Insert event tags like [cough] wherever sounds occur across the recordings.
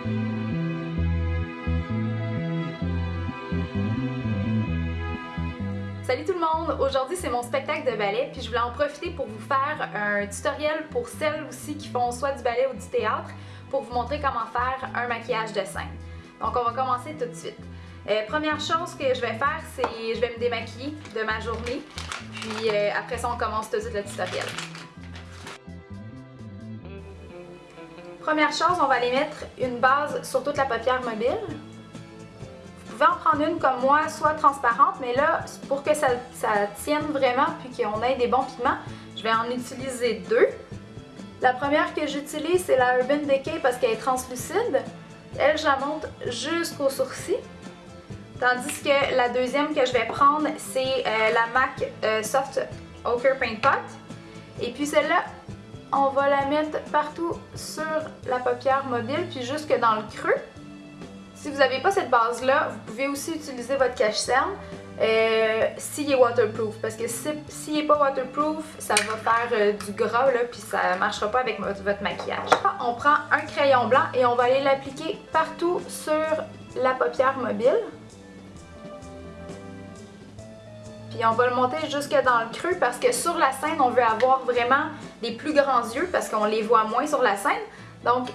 Salut tout le monde! Aujourd'hui c'est mon spectacle de ballet puis je voulais en profiter pour vous faire un tutoriel pour celles aussi qui font soit du ballet ou du théâtre pour vous montrer comment faire un maquillage de scène. Donc on va commencer tout de suite. Euh, première chose que je vais faire c'est je vais me démaquiller de ma journée puis euh, après ça on commence tout de suite le tutoriel. Première chose, on va aller mettre une base sur toute la paupière mobile en prendre une comme moi, soit transparente, mais là, pour que ça, tienne vraiment puis qu'on ait des bons pigments, je vais en utiliser deux. La première que j'utilise, c'est la Urban Decay parce qu'elle est translucide. Elle, je la monte jusqu'au sourcil. Tandis que la deuxième que je vais prendre, c'est euh, la MAC euh, Soft Ochre Paint Pot. Et puis celle-là, on va la mettre partout sur la paupière mobile, puis jusque dans le creux. Si vous n'avez pas cette base-là, vous pouvez aussi utiliser votre cache-cerne euh, s'il est waterproof. Parce que s'il n'est pas waterproof, ça va faire euh, du gras là, puis ça ne marchera pas avec votre, votre, maquillage. On prend un crayon blanc et on va aller l'appliquer partout sur la paupière mobile. Puis on va le monter jusque dans le creux parce que sur la scène, on veut avoir vraiment des plus grands yeux parce qu'on les voit moins sur la scène. Donc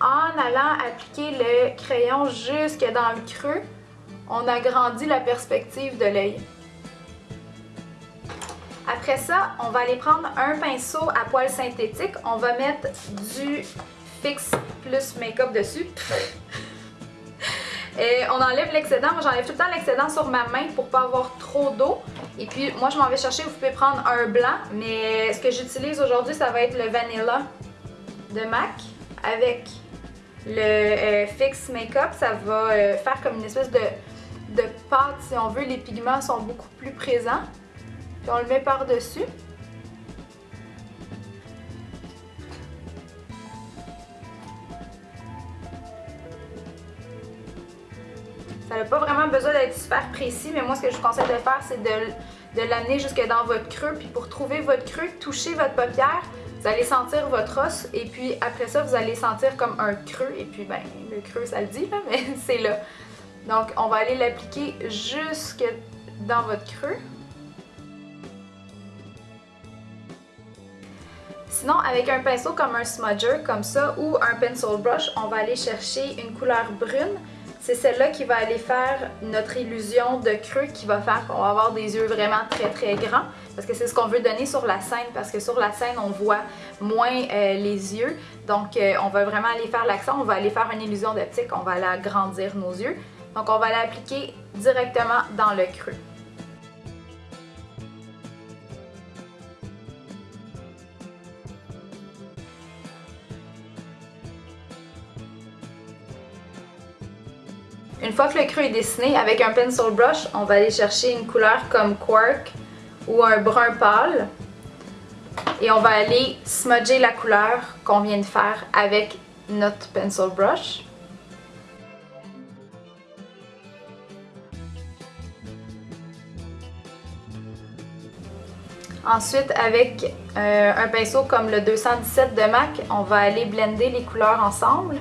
en allant appliquer le crayon jusque dans le creux, on agrandit la perspective de l'œil. Après ça, on va aller prendre un pinceau à poils synthétique. On va mettre du Fix plus Make-up dessus. [laughs] Et on enlève l'excédent. Moi, j'enlève tout le temps l'excédent sur ma main pour pas avoir trop d'eau. Et puis, moi, je m'en vais chercher. Vous pouvez prendre un blanc. Mais ce que j'utilise aujourd'hui, ça va être le Vanilla de MAC avec le euh, Fix Makeup, ça va euh, faire comme une espèce de, de pâte, si on veut. Les pigments sont beaucoup plus présents. Puis on le met par-dessus. Pas vraiment besoin d'être super précis, mais moi ce que je vous conseille de faire, c'est de, de l'amener jusque dans votre creux. Puis pour trouver votre creux, touchez votre paupière vous allez sentir votre os et puis après ça, vous allez sentir comme un creux. Et puis, ben, le creux, ça le dit, là, [laughs] mais c'est là. Donc, on va aller l'appliquer jusque dans votre creux. Sinon, avec un pinceau comme un smudger, comme ça, ou un pencil brush, on va aller chercher une couleur brune c'est celle-là qui va aller faire notre illusion de creux qui va faire qu'on va avoir des yeux vraiment très très grands parce que c'est ce qu'on veut donner sur la scène parce que sur la scène on voit moins euh, les yeux donc euh, on va vraiment aller faire l'accent, on va aller faire une illusion d'optique, on va aller agrandir nos yeux donc on va l'appliquer directement dans le creux. Une fois que le creux est dessiné, avec un pencil brush, on va aller chercher une couleur comme Quark ou un brun pâle. Et on va aller smudger la couleur qu'on vient de faire avec notre pencil brush. Ensuite, avec euh, un pinceau comme le 217 de MAC, on va aller blender les couleurs ensemble.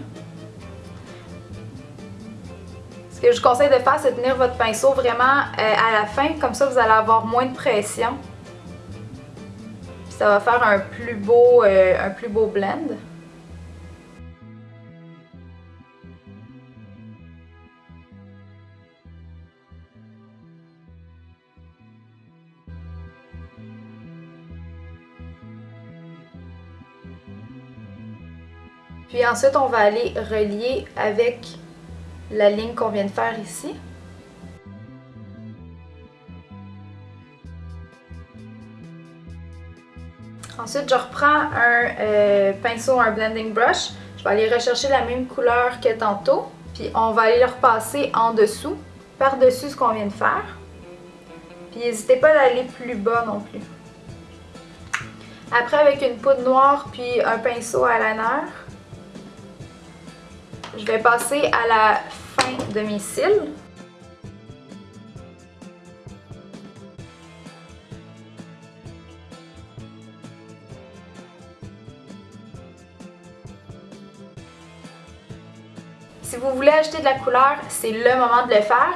Ce que je vous conseille de faire, c'est tenir votre pinceau vraiment euh, à la fin, comme ça vous allez avoir moins de pression. ça va faire un plus beau, euh, un plus beau blend. Puis ensuite, on va aller relier avec la ligne qu'on vient de faire ici. Ensuite, je reprends un euh, pinceau, un blending brush. Je vais aller rechercher la même couleur que tantôt. Puis on va aller le repasser en dessous, par-dessus ce qu'on vient de faire. Puis n'hésitez pas à aller plus bas non plus. Après, avec une poudre noire puis un pinceau à liner, je vais passer à la de mes cils. Si vous voulez acheter de la couleur, c'est le moment de le faire.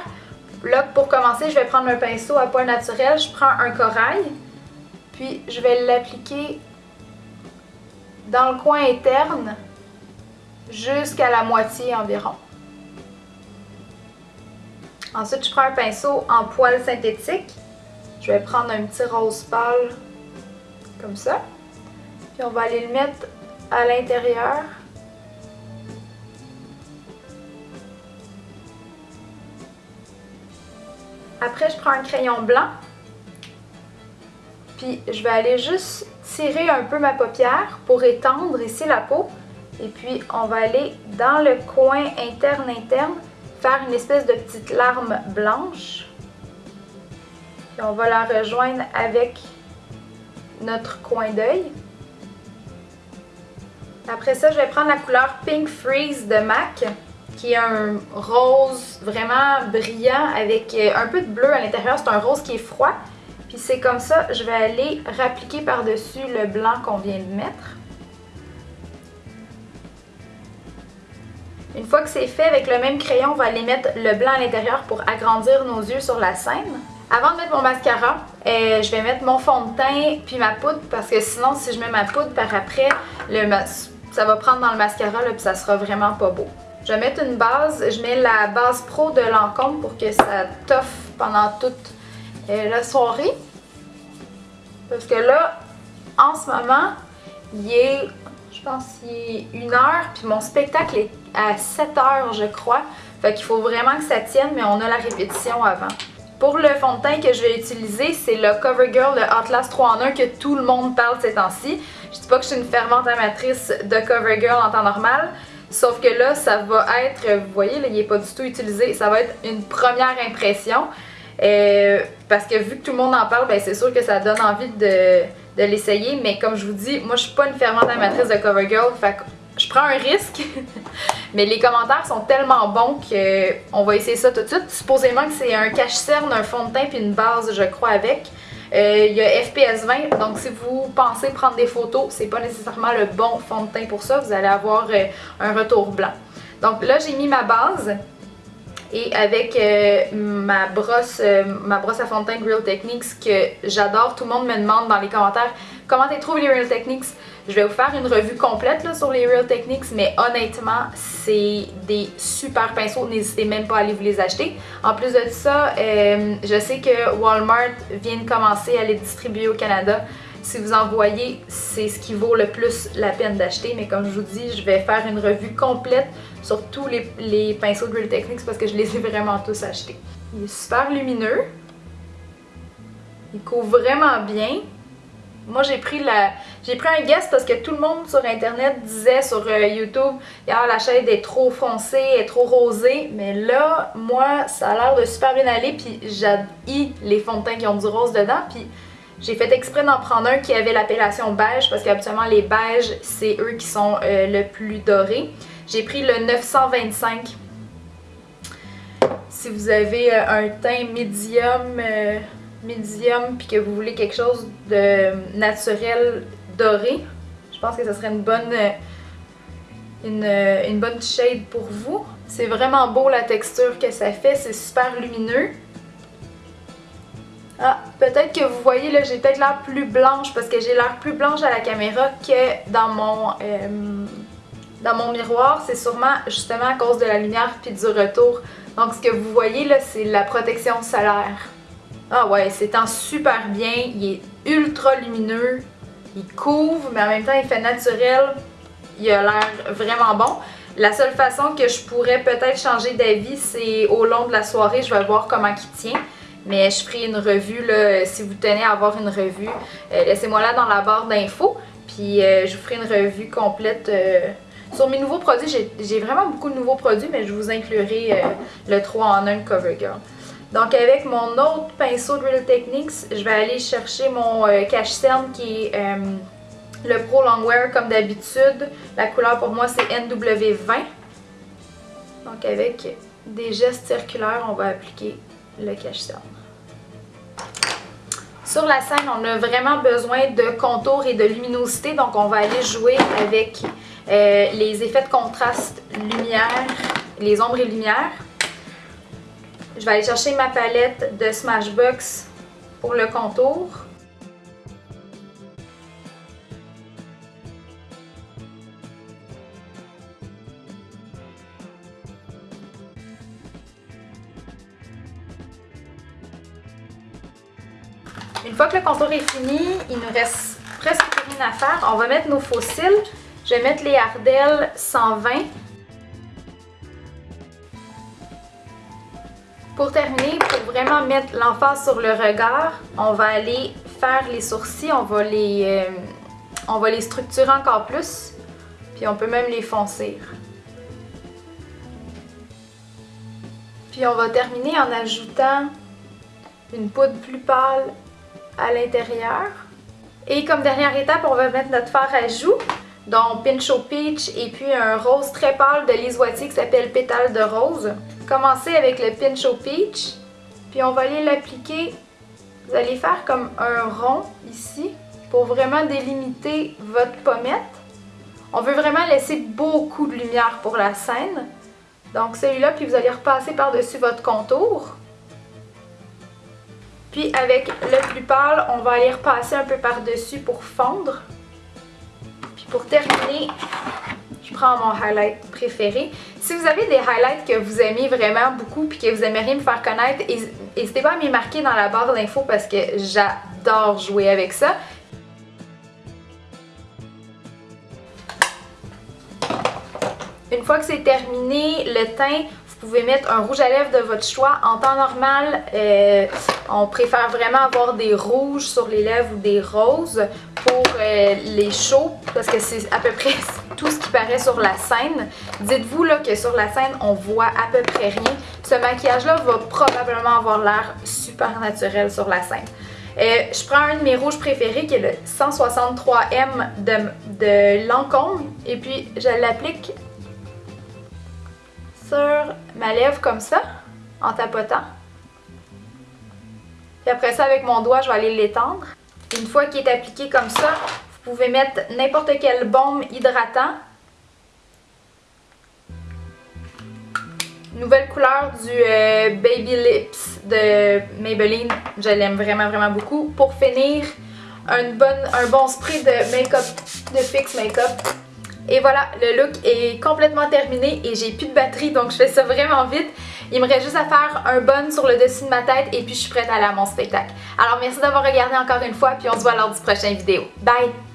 Là, pour commencer, je vais prendre un pinceau à poil naturel. Je prends un corail, puis je vais l'appliquer dans le coin interne jusqu'à la moitié environ. Ensuite, je prends un pinceau en poil synthétique. Je vais prendre un petit rose pâle comme ça. Puis on va aller le mettre à l'intérieur. Après, je prends un crayon blanc. Puis je vais aller juste tirer un peu ma paupière pour étendre ici la peau. Et puis on va aller dans le coin interne-interne faire une espèce de petite larme blanche. Puis on va la rejoindre avec notre coin d'œil. Après ça, je vais prendre la couleur Pink Freeze de MAC, qui est un rose vraiment brillant avec euh, un peu de bleu à l'intérieur. C'est un rose qui est froid. Puis c'est comme ça, je vais aller rappliquer par-dessus le blanc qu'on vient de mettre. Une fois que c'est fait, avec le même crayon, on va aller mettre le blanc à l'intérieur pour agrandir nos yeux sur la scène. Avant de mettre mon mascara, euh, je vais mettre mon fond de teint puis ma poudre parce que sinon, si je mets ma poudre par après, ça va prendre dans le mascara et ça sera vraiment pas beau. Je vais mettre une base. Je mets la base pro de Lancôme pour que ça toffe pendant toute euh, la soirée. Parce que là, en ce moment, il est, je pense qu'il est une heure, puis mon spectacle est à 7 heures, je crois. Fait qu'il faut vraiment que ça tienne, mais on a la répétition avant. Pour le fond de teint que je vais utiliser, c'est le CoverGirl, le Atlas 3 en 1 que tout le monde parle ces temps-ci. Je dis pas que je suis une fervente amatrice de CoverGirl en temps normal, sauf que là, ça va être, vous voyez, là, il n'est pas du tout utilisé, ça va être une première impression. Euh, parce que vu que tout le monde en parle, ben c'est sûr que ça donne envie de, de l'essayer, mais comme je vous dis, moi je suis pas une fervente amatrice de CoverGirl, fait je prends un risque, [laughs] mais les commentaires sont tellement bons qu'on va essayer ça tout de suite. Supposément que c'est un cache-cerne, un fond de teint puis une base, je crois, avec. Euh, il y a FPS 20, donc si vous pensez prendre des photos, c'est pas nécessairement le bon fond de teint pour ça, vous allez avoir euh, un retour blanc. Donc là, j'ai mis ma base. Et avec euh, ma brosse ma brosse à fond de teint Real Techniques que j'adore, tout le monde me demande dans les commentaires comment tu trouves les Real Techniques? Je vais vous faire une revue complète sur les Real Techniques, mais honnêtement, c'est des super pinceaux. N'hésitez même pas à aller vous les acheter. En plus de ça, euh, je sais que Walmart vient de commencer à les distribuer au Canada. Si vous en voyez, c'est ce qui vaut le plus la peine d'acheter. Mais comme je vous dis, je vais faire une revue complète sur tous les, les pinceaux de Real Techniques parce que je les ai vraiment tous achetés. Il est super lumineux. Il couvre vraiment bien. Moi, j'ai pris la j'ai pris un guest parce que tout le monde sur internet disait sur euh, YouTube ah, la chaîne est trop foncée, est trop rosée. Mais là, moi, ça a l'air de super bien aller. Puis j'adore les fonds de teint qui ont du rose dedans. Puis j'ai fait exprès d'en prendre un qui avait l'appellation beige parce qu'habituellement les beiges, c'est eux qui sont euh, le plus dorés. J'ai pris le 925. Si vous avez euh, un teint médium médium puis que vous voulez quelque chose de naturel doré, je pense que ce serait une bonne, une, une bonne shade pour vous. C'est vraiment beau la texture que ça fait, c'est super lumineux. Ah, peut-être que vous voyez là, j'ai peut-être l'air plus blanche parce que j'ai l'air plus blanche à la caméra que dans mon, euh, dans mon miroir. C'est sûrement justement à cause de la lumière puis du retour. Donc ce que vous voyez là, c'est la protection solaire. Ah ouais, en super bien, il est ultra lumineux, il couvre, mais en même temps il fait naturel, il a l'air vraiment bon. La seule façon que je pourrais peut-être changer d'avis, c'est au long de la soirée, je vais voir comment il tient. Mais je ferai une revue, là, si vous tenez à avoir une revue, euh, laissez-moi là dans la barre d'infos. Puis euh, je vous ferai une revue complète euh, sur mes nouveaux produits. J'ai vraiment beaucoup de nouveaux produits, mais je vous inclurai le 3 en 1 CoverGirl. Donc avec mon autre pinceau de Real Techniques, je vais aller chercher mon euh, cache-cerne qui est euh, le Pro Longwear comme d'habitude. La couleur pour moi c'est NW20. Donc avec des gestes circulaires, on va appliquer le cache-cerne. Sur la scène, on a vraiment besoin de contour et de luminosité, donc on va aller jouer avec euh, les effets de contraste lumière les ombres et lumières. Je vais aller chercher ma palette de Smashbox pour le contour. Une fois que le contour est fini, il nous reste presque rien à faire. On va mettre nos fossiles. Je vais mettre les Ardell 120. Pour terminer, pour vraiment mettre l'emphase sur le regard, on va aller faire les sourcils, on va les, euh, on va les structurer encore plus, puis on peut même les foncir. Puis on va terminer en ajoutant une poudre plus pâle à l'intérieur. Et comme dernière étape, on va mettre notre fard à joues, donc Pinch Peach et puis un rose très pâle de Lise qui s'appelle Pétale de rose. Commencez avec le Pinch au Peach, puis on va aller l'appliquer. Vous allez faire comme un rond ici pour vraiment délimiter votre pommette. On veut vraiment laisser beaucoup de lumière pour la scène. Donc celui-là, puis vous allez repasser par-dessus votre contour. Puis avec le plus pâle, on va aller repasser un peu par-dessus pour fondre. Puis pour terminer, prends mon highlight préféré. Si vous avez des highlights que vous aimez vraiment beaucoup puis que vous aimeriez me faire connaître, n'hésitez pas à m'y marquer dans la barre d'infos parce que j'adore jouer avec ça. Une fois que c'est terminé, le teint, vous pouvez mettre un rouge à lèvres de votre choix. En temps normal, euh, on préfère vraiment avoir des rouges sur les lèvres ou des roses pour euh, les chauds parce que c'est à peu près [laughs] tout ce qui paraît sur la scène. Dites-vous là que sur la scène, on voit à peu près rien. Ce maquillage-là va probablement avoir l'air super naturel sur la scène. Euh, je prends un de mes rouges préférés qui est le 163M de, de Lancôme et puis je l'applique sur ma lèvre comme ça, en tapotant. Puis après ça, avec mon doigt, je vais aller l'étendre. Une fois qu'il est appliqué comme ça, vous pouvez mettre n'importe quel baume hydratant. Nouvelle couleur du euh, Baby Lips de Maybelline. Je l'aime vraiment, vraiment beaucoup. Pour finir, un bon spray de make-up, de Fix Make-up. Et voilà, le look est complètement terminé et j'ai plus de batterie donc je fais ça vraiment vite. Il me reste juste à faire un bun sur le dessus de ma tête et puis je suis prête à aller à mon spectacle. Alors merci d'avoir regardé encore une fois puis on se voit lors du prochain vidéo. Bye!